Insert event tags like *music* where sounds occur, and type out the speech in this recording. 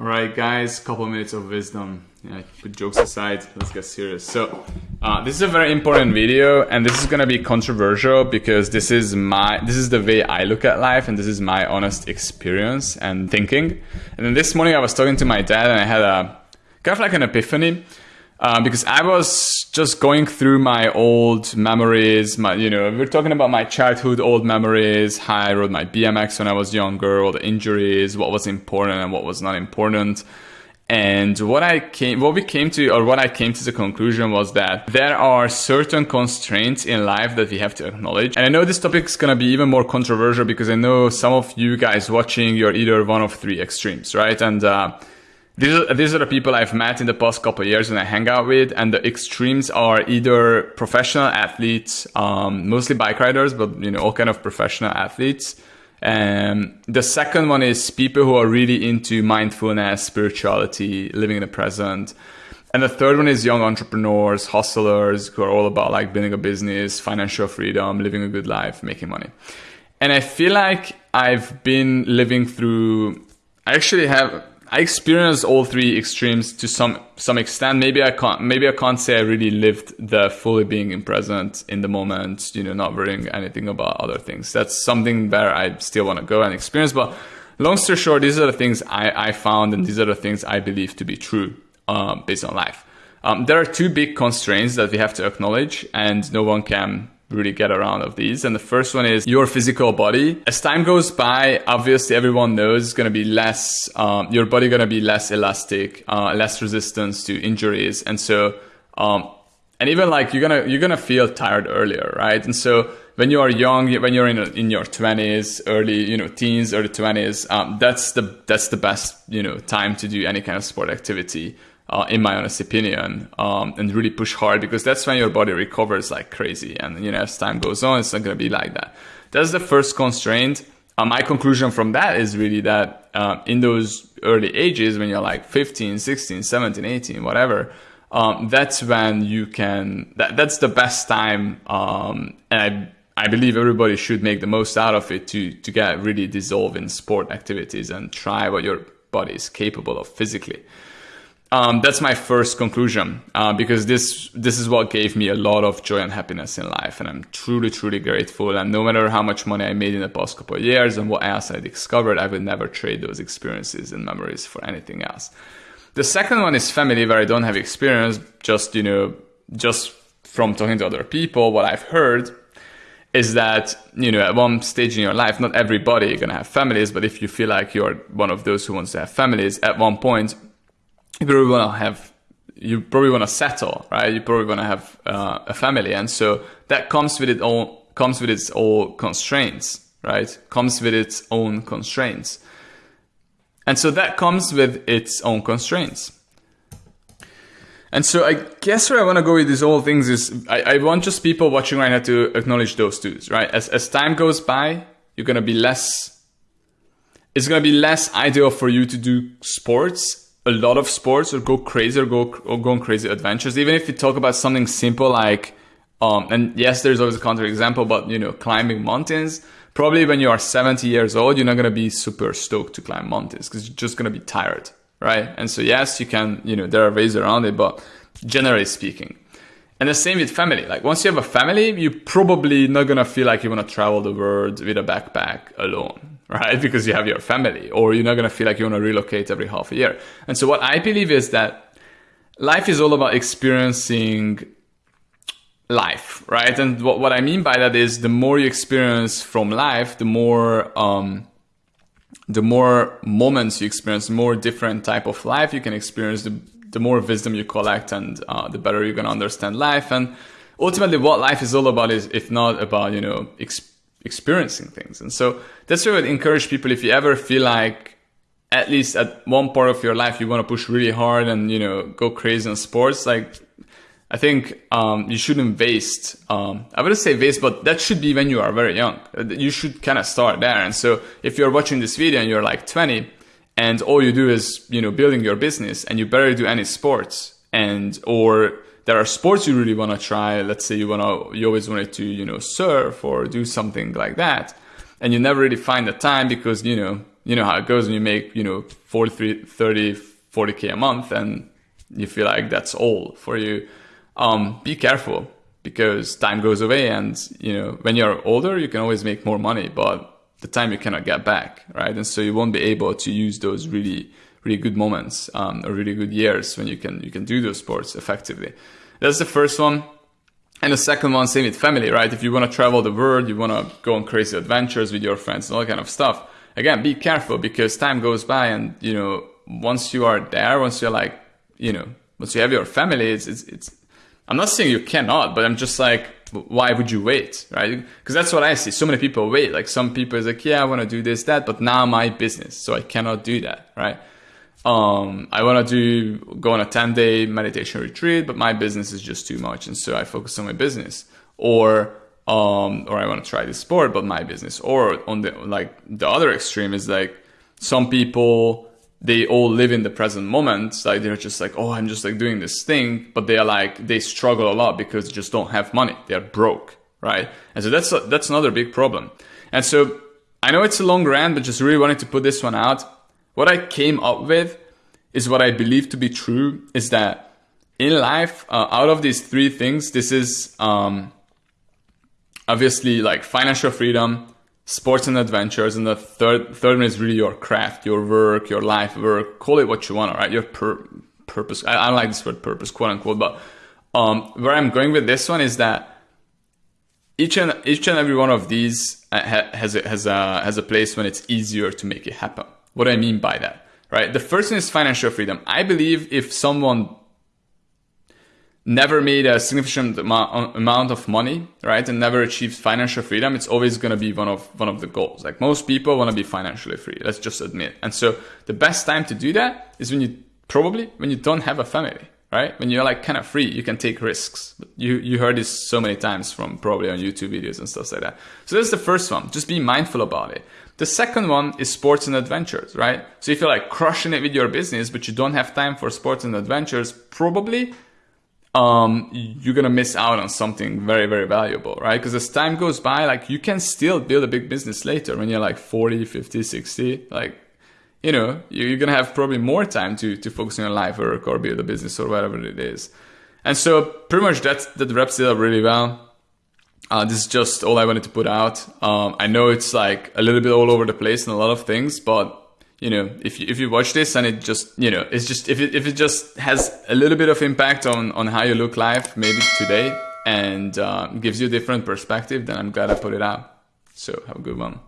All right, guys, couple minutes of wisdom. Yeah, put jokes aside, let's get serious. So, uh, this is a very important video, and this is gonna be controversial because this is my, this is the way I look at life, and this is my honest experience and thinking. And then this morning, I was talking to my dad, and I had a kind of like an epiphany uh, because I was just going through my old memories. My, you know, we're talking about my childhood old memories, how I rode my BMX when I was younger, all the injuries, what was important and what was not important. And what I came, what we came to, or what I came to the conclusion was that there are certain constraints in life that we have to acknowledge. And I know this topic is gonna be even more controversial because I know some of you guys watching, you're either one of three extremes, right? And uh, these are, these are the people I've met in the past couple years and I hang out with. And the extremes are either professional athletes, um, mostly bike riders, but you know, all kind of professional athletes. And the second one is people who are really into mindfulness, spirituality, living in the present. And the third one is young entrepreneurs, hustlers who are all about like building a business, financial freedom, living a good life, making money. And I feel like I've been living through, I actually have I experienced all three extremes to some some extent. Maybe I can't maybe I can't say I really lived the fully being in present in the moment, you know, not worrying anything about other things. That's something where I still want to go and experience. But long story short, these are the things I, I found and these are the things I believe to be true um, based on life. Um, there are two big constraints that we have to acknowledge and no one can really get around of these. And the first one is your physical body. As time goes by, obviously everyone knows it's going to be less, um, your body going to be less elastic, uh, less resistance to injuries. And so, um, and even like you're gonna you're gonna feel tired earlier, right? And so when you are young, when you're in in your 20s, early you know teens, early 20s, um, that's the that's the best you know time to do any kind of sport activity uh, in my honest opinion, um, and really push hard because that's when your body recovers like crazy. And you know, as time goes on, it's not going to be like that. That's the first constraint. Uh, my conclusion from that is really that uh, in those early ages, when you're like 15, 16, 17, 18, whatever, um, that's when you can. That, that's the best time, um, and I I believe everybody should make the most out of it to to get really dissolve in sport activities and try what your body is capable of physically. Um, that's my first conclusion uh, because this this is what gave me a lot of joy and happiness in life, and I'm truly truly grateful. And no matter how much money I made in the past couple of years and what else I discovered, I would never trade those experiences and memories for anything else. The second one is family, where I don't have experience. Just you know, just from talking to other people, what I've heard is that you know at one stage in your life, not everybody gonna have families, but if you feel like you're one of those who wants to have families, at one point you probably want to have you probably want to settle right? You probably want to have uh, a family. And so that comes with it own comes with its own constraints right? Comes with its own constraints. And so that comes with its own constraints. And so I guess where I want to go with these whole things is I, I want just people watching right now to acknowledge those two, right? As, as time goes by, you're going to be less, it's going to be less ideal for you to do sports a lot of sports or go crazy or go or go on crazy adventures. Even if you talk about something simple like, um, and yes, there's always a counter example, but you know, climbing mountains. Probably when you are 70 years old, you're not gonna be super stoked to climb mountains because you're just gonna be tired, right? And so yes, you can, you know, there are ways around it, but generally speaking. And the same with family. Like once you have a family, you're probably not gonna feel like you wanna travel the world with a backpack alone, right? *laughs* Because you have your family, or you're not going to feel like you want to relocate every half a year. And so, what I believe is that life is all about experiencing life, right? And what, what I mean by that is the more you experience from life, the more, um, the more moments you experience, the more different type of life you can experience, the, the more wisdom you collect and uh, the better you're going to understand life. And ultimately what life is all about is, if not about, you know, experiencing experiencing things. And so that's why I would encourage people if you ever feel like at least at one part of your life you want to push really hard and you know go crazy in sports, like I think um, you shouldn't waste. Um, I wouldn't say waste, but that should be when you are very young. You should kind of start there. And so if you're watching this video and you're like 20 and all you do is you know building your business and you barely do any sports and or there are sports you really want to try. Let's say you want to, you always wanted to, you know, surf or do something like that. And you never really find the time because, you know, you know how it goes when you make, you know, 43, 30, 40K a month and you feel like that's all for you. Um, be careful because time goes away and, you know, when you're older, you can always make more money, but the time you cannot get back, right? And so you won't be able to use those really, really good moments um, or really good years when you can you can do those sports effectively. That's the first one. And the second one, same with family, right? If you want to travel the world, you want to go on crazy adventures with your friends and all that kind of stuff. Again, be careful because time goes by and, you know, once you are there, once you're like, you know, once you have your family, it's, it's, it's I'm not saying you cannot, but I'm just like, why would you wait, right? Because that's what I see. So many people wait. Like some people is like, yeah, I want to do this, that, but now my business, so I cannot do that, right? Um, I want to do go on a 10 day meditation retreat, but my business is just too much, and so I focus on my business. Or um, or I want to try this sport, but my business. Or on the like the other extreme is like some people they all live in the present moment. Like they're just like, oh, I'm just like doing this thing, but they are like they struggle a lot because they just don't have money. They're broke, right? And so that's a, that's another big problem. And so I know it's a long rant, but just really wanted to put this one out. What I came up with is what I believe to be true is that in life, uh, out of these three things, this is um, obviously like financial freedom, sports and adventures, and the third third one is really your craft, your work, your life work. Call it what you want, all right? Your pur- purpose. I, I don't like this word purpose, quote unquote, but um, where I'm going with this one is that each and each and every one of these uh, has has a has a place when it's easier to make it happen. What do I mean by that? Right. The first one is financial freedom. I believe if someone never made a significant amount of money, right, and never achieved financial freedom, it's always going to be one of one of the goals. Like most people want to be financially free. Let's just admit. And so the best time to do that is when you probably when you don't have a family, right? When you're like kind of free, you can take risks. You you heard this so many times from probably on YouTube videos and stuff like that. So that's the first one. Just be mindful about it. The second one is sports and adventures, right? So if you're like crushing it with your business, but you don't have time for sports and adventures, probably um, you're gonna miss out on something very, very valuable, right? Because as time goes by, like you can still build a big business later when you're like 40, 50, 60. Like, you know, you're gonna have probably more time to to focus on your life work or build a business or whatever it is. And so pretty much that that wraps it up really well. Uh, this is just all I wanted to put out. Um, I know it's like a little bit all over the place and a lot of things, but you know, if you, if you watch this and it just, you know, it's just, if it, if it just has a little bit of impact on, on how you look life, maybe today, and uh, gives you a different perspective, then I'm glad I put it out. So have a good one.